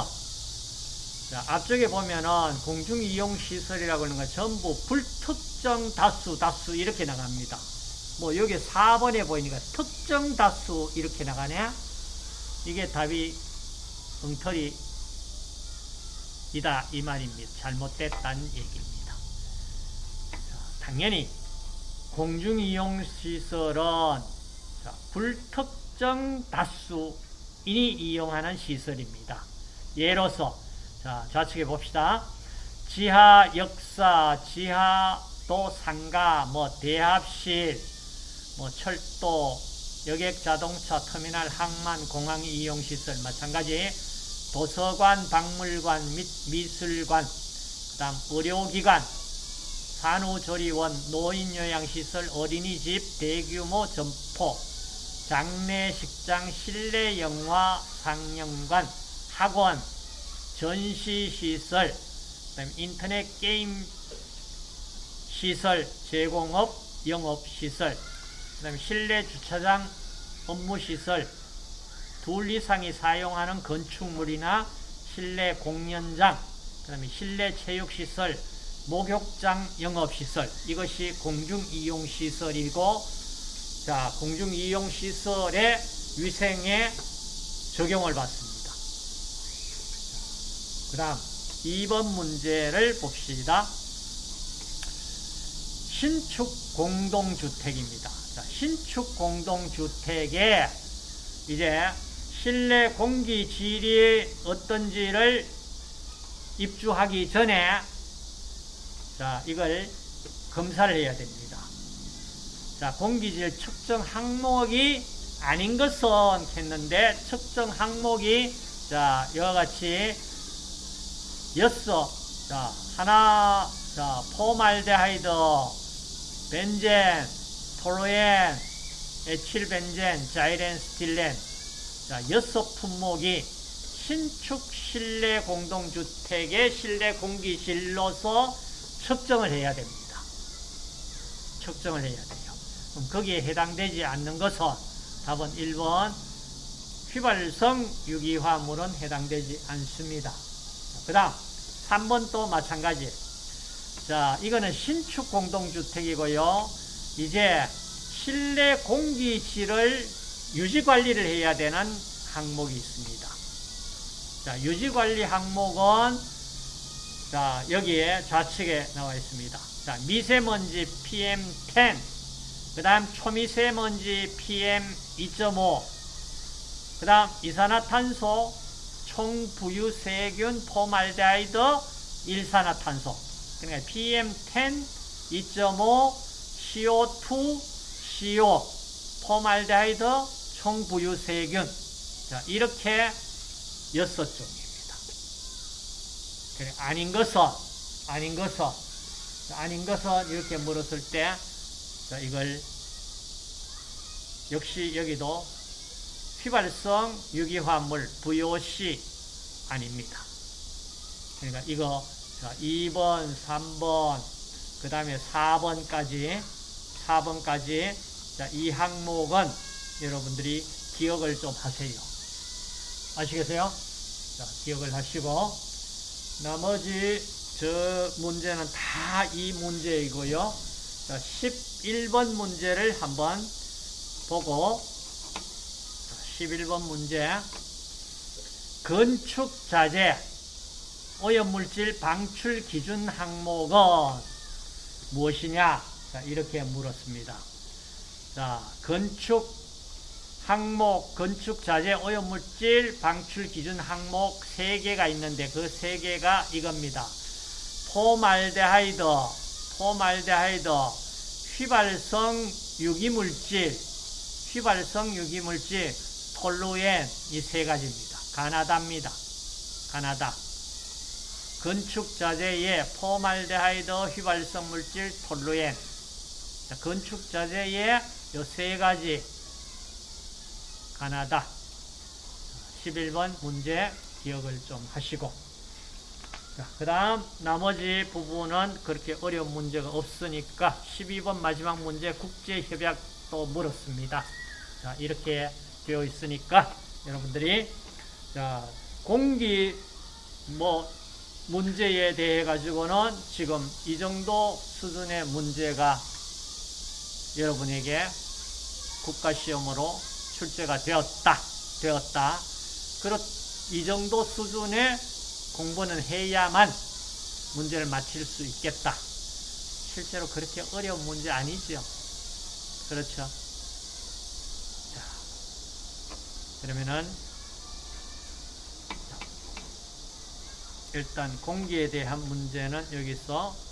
자, 앞쪽에 보면은 공중이용시설이라고 하는 건 전부 불특정 다수, 다수 이렇게 나갑니다. 뭐 여기 4번에 보이니까 특정 다수 이렇게 나가네. 이게 답이 엉터리 이다 이 말입니다. 잘못됐다는 얘기입니다. 자, 당연히 공중이용시설은 자, 불특정 다수인이 이용하는 시설입니다. 예로서 자, 좌측에 봅시다. 지하 역사, 지하 도 상가, 뭐 대합실, 뭐 철도, 여객 자동차 터미널 항만 공항 이용 시설 마찬가지 도서관, 박물관 및 미술관, 그다음 의료기관, 산후조리원, 노인요양시설, 어린이집, 대규모 점포, 장례식장, 실내 영화 상영관, 학원, 전시시설, 인터넷 게임 시설, 제공업, 영업시설, 실내 주차장, 업무시설, 둘 이상이 사용하는 건축물이나 실내 공연장, 그 다음에 실내 체육시설, 목욕장, 영업시설 이것이 공중이용시설이고 자 공중이용시설의 위생에 적용을 받습니다. 그 다음 2번 문제를 봅시다. 신축 공동주택입니다. 자, 신축 공동주택에 이제 실내 공기 질이 어떤지를 입주하기 전에 자, 이걸 검사를 해야 됩니다. 자, 공기질 측정 항목이 아닌 것은 했는데 측정 항목이 자, 이와 같이 여섯 자, 하나 자, 포말데하이드 벤젠 톨루엔 에틸벤젠 자일렌 스티렌 자, 여섯 품목이 신축 실내 공동주택의 실내 공기질로서 측정을 해야 됩니다. 측정을 해야 돼요. 그럼 거기에 해당되지 않는 것은 답은 1번 휘발성 유기화물은 해당되지 않습니다. 그 다음 3번 또 마찬가지 자 이거는 신축 공동주택이고요. 이제 실내 공기질을 유지관리를 해야 되는 항목이 있습니다. 자 유지관리 항목은 자, 여기에 좌측에 나와 있습니다. 자, 미세먼지 PM10, 그 다음 초미세먼지 PM2.5, 그 다음 이산화탄소, 총부유세균, 포말데하이드, 일산화탄소. 그러니까 PM10, 2.5, CO2, CO, 포말데하이드, 총부유세균. 자, 이렇게 여섯 종. 그래, 아닌 것은, 아닌 것은, 아닌 것은 이렇게 물었을 때, 자, 이걸, 역시 여기도 휘발성 유기화물 VOC 아닙니다. 그러니까 이거, 자, 2번, 3번, 그 다음에 4번까지, 4번까지, 자, 이 항목은 여러분들이 기억을 좀 하세요. 아시겠어요? 자, 기억을 하시고, 나머지 저 문제는 다 이 문제이고요. 자, 11번 문제를 한번 보고 11번 문제 건축자재 오염물질 방출 기준 항목은 무엇이냐? 자, 이렇게 물었습니다. 자, 자, 건축 항목, 건축 자재 오염물질 방출 기준 항목 3개가 있는데 그 3개가 이겁니다. 포말데하이드, 포말데하이드, 휘발성 유기물질, 휘발성 유기물질, 톨루엔 이 세 가지입니다. 가나다입니다. 가나다. 건축 자재에 포말데하이드, 휘발성 물질, 톨루엔. 자, 건축 자재에 이 세 가지 가나다. 11번 문제 기억을 좀 하시고. 그 다음 나머지 부분은 그렇게 어려운 문제가 없으니까 12번 마지막 문제 국제협약도 물었습니다. 자, 이렇게 되어 있으니까 여러분들이 자, 공기 뭐 문제에 대해 가지고는 지금 이 정도 수준의 문제가 여러분에게 국가시험으로 출제가 되었다. 되었다. 그렇, 이 정도 수준의 공부는 해야만 문제를 맞힐 수 있겠다. 실제로 그렇게 어려운 문제 아니죠. 그렇죠. 자, 그러면은 일단 공기에 대한 문제는 여기서